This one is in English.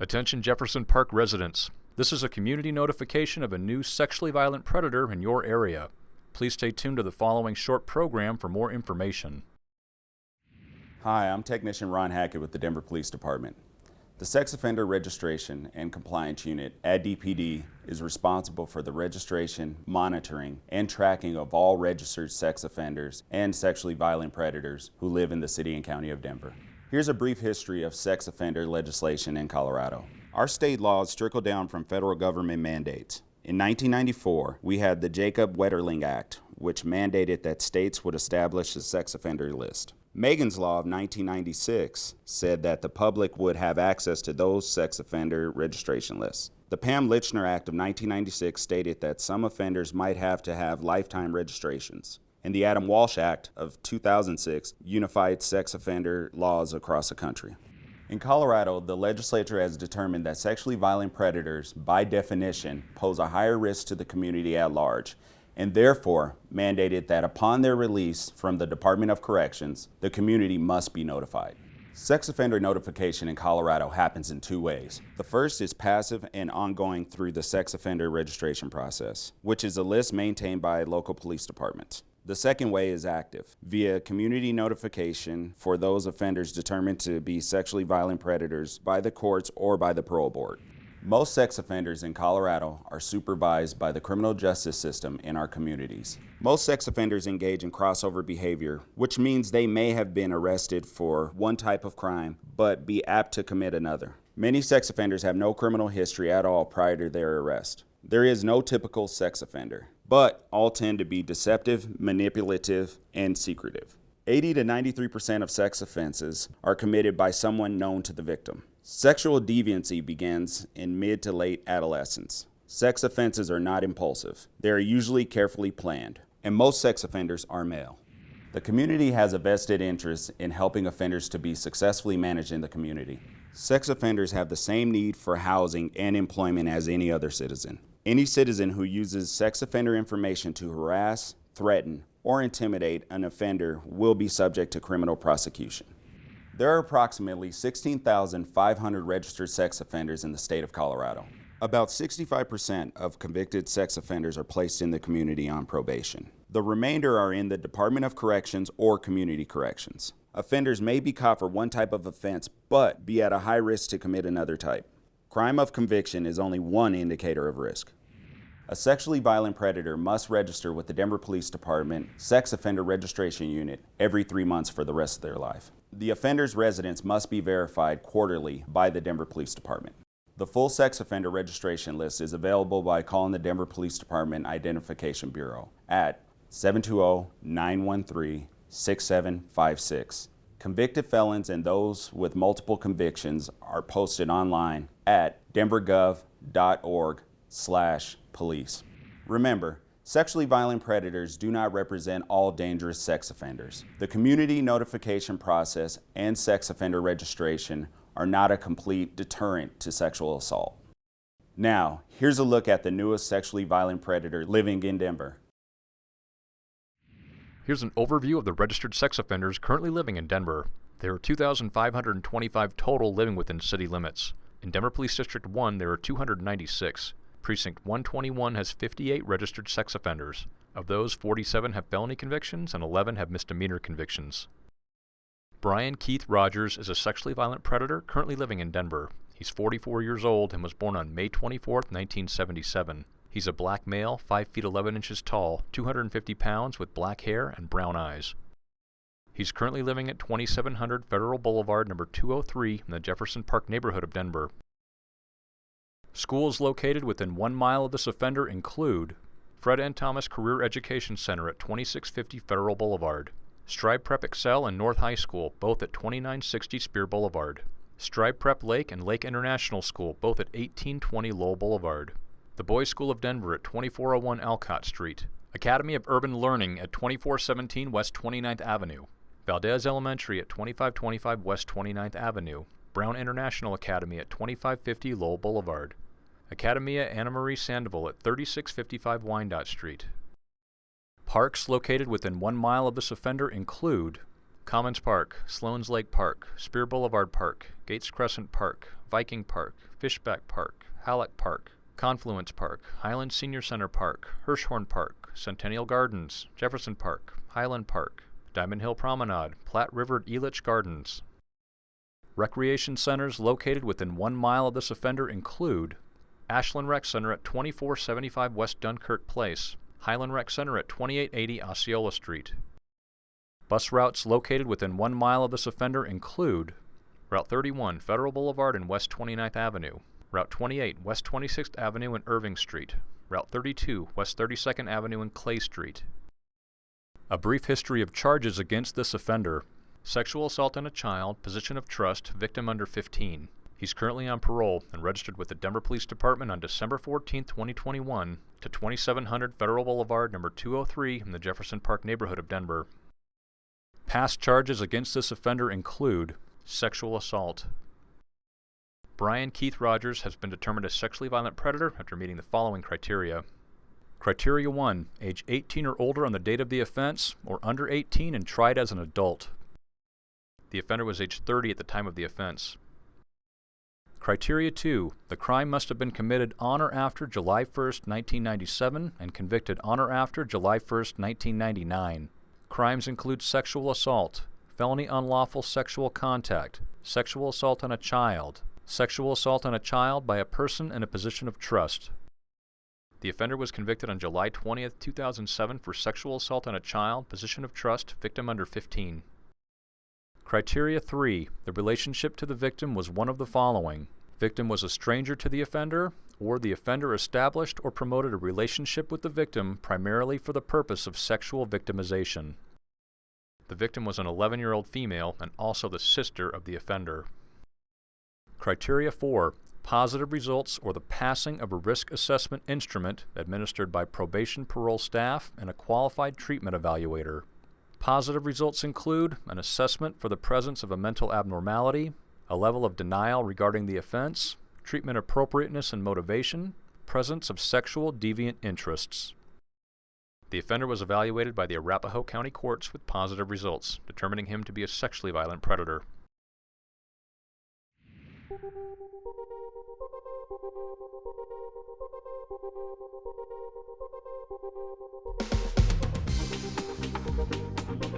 Attention Jefferson Park residents. This is a community notification of a new sexually violent predator in your area. Please stay tuned to the following short program for more information. Hi, I'm Technician Ron Hackett with the Denver Police Department. The Sex Offender Registration and Compliance Unit at DPD is responsible for the registration, monitoring, and tracking of all registered sex offenders and sexually violent predators who live in the City and County of Denver. Here's a brief history of sex offender legislation in Colorado. Our state laws trickle down from federal government mandates. In 1994, we had the Jacob Wetterling Act, which mandated that states would establish a sex offender list. Megan's Law of 1996 said that the public would have access to those sex offender registration lists. The Pam Lychner Act of 1996 stated that some offenders might have to have lifetime registrations and the Adam Walsh Act of 2006 unified sex offender laws across the country. In Colorado, the legislature has determined that sexually violent predators, by definition, pose a higher risk to the community at large, and therefore mandated that upon their release from the Department of Corrections, the community must be notified. Sex offender notification in Colorado happens in two ways. The first is passive and ongoing through the sex offender registration process, which is a list maintained by local police departments. The second way is active, via community notification for those offenders determined to be sexually violent predators by the courts or by the parole board. Most sex offenders in Colorado are supervised by the criminal justice system in our communities. Most sex offenders engage in crossover behavior, which means they may have been arrested for one type of crime, but be apt to commit another. Many sex offenders have no criminal history at all prior to their arrest. There is no typical sex offender but all tend to be deceptive, manipulative, and secretive. 80 to 93% of sex offenses are committed by someone known to the victim. Sexual deviancy begins in mid to late adolescence. Sex offenses are not impulsive. They are usually carefully planned, and most sex offenders are male. The community has a vested interest in helping offenders to be successfully managed in the community. Sex offenders have the same need for housing and employment as any other citizen. Any citizen who uses sex offender information to harass, threaten, or intimidate an offender will be subject to criminal prosecution. There are approximately 16,500 registered sex offenders in the state of Colorado. About 65% of convicted sex offenders are placed in the community on probation. The remainder are in the Department of Corrections or Community Corrections. Offenders may be caught for one type of offense, but be at a high risk to commit another type. Crime of conviction is only one indicator of risk. A sexually violent predator must register with the Denver Police Department Sex Offender Registration Unit every three months for the rest of their life. The offender's residence must be verified quarterly by the Denver Police Department. The full sex offender registration list is available by calling the Denver Police Department Identification Bureau at 720-913-6756 Convicted felons and those with multiple convictions are posted online at denvergov.org slash police. Remember, sexually violent predators do not represent all dangerous sex offenders. The community notification process and sex offender registration are not a complete deterrent to sexual assault. Now, here's a look at the newest sexually violent predator living in Denver. Here's an overview of the registered sex offenders currently living in Denver. There are 2,525 total living within city limits. In Denver Police District 1, there are 296. Precinct 121 has 58 registered sex offenders. Of those, 47 have felony convictions and 11 have misdemeanor convictions. Brian Keith Rogers is a sexually violent predator currently living in Denver. He's 44 years old and was born on May 24, 1977. He's a black male, 5 feet 11 inches tall, 250 pounds, with black hair and brown eyes. He's currently living at 2700 Federal Boulevard, number 203, in the Jefferson Park neighborhood of Denver. Schools located within one mile of this offender include Fred N. Thomas Career Education Center at 2650 Federal Boulevard, Strive Prep Excel and North High School, both at 2960 Speer Boulevard, Strive Prep Lake and Lake International School, both at 1820 Lowell Boulevard, the Boys School of Denver at 2401 Alcott Street, Academy of Urban Learning at 2417 West 29th Avenue, Valdez Elementary at 2525 West 29th Avenue, Brown International Academy at 2550 Lowell Boulevard, Academia Ana Marie Sandoval at 3655 Wyandotte Street. Parks located within one mile of this offender include Commons Park, Sloan's Lake Park, Speer Boulevard Park, Gates Crescent Park, Viking Park, Fishback Park, Halleck Park, Confluence Park, Highland Senior Center Park, Hirshhorn Park, Centennial Gardens, Jefferson Park, Highland Park, Diamond Hill Promenade, Platte River Elitch Gardens. Recreation centers located within one mile of this offender include Ashland Rec Center at 2475 West Dunkirk Place, Highland Rec Center at 2880 Osceola Street. Bus routes located within one mile of this offender include Route 31 Federal Boulevard and West 29th Avenue, Route 28 West 26th Avenue and Irving Street, Route 32 West 32nd Avenue and Clay Street. A brief history of charges against this offender. Sexual assault on a child, position of trust, victim under 15. He's currently on parole and registered with the Denver Police Department on December 14, 2021 to 2700 Federal Boulevard, number 203 in the Jefferson Park neighborhood of Denver. Past charges against this offender include sexual assault, Brian Keith Rogers has been determined a sexually violent predator after meeting the following criteria. Criteria 1. Age 18 or older on the date of the offense, or under 18 and tried as an adult. The offender was age 30 at the time of the offense. Criteria 2. The crime must have been committed on or after July 1, 1997 and convicted on or after July 1, 1999. Crimes include sexual assault, felony unlawful sexual contact, sexual assault on a child, Sexual assault on a child by a person in a position of trust. The offender was convicted on July 20, 2007 for sexual assault on a child, position of trust, victim under 15. Criteria 3. The relationship to the victim was one of the following. Victim was a stranger to the offender, or the offender established or promoted a relationship with the victim primarily for the purpose of sexual victimization. The victim was an 11-year-old female and also the sister of the offender. Criteria 4. Positive results or the passing of a risk assessment instrument administered by probation parole staff and a qualified treatment evaluator. Positive results include an assessment for the presence of a mental abnormality, a level of denial regarding the offense, treatment appropriateness and motivation, presence of sexual deviant interests. The offender was evaluated by the Arapahoe County Courts with positive results, determining him to be a sexually violent predator. Thank you.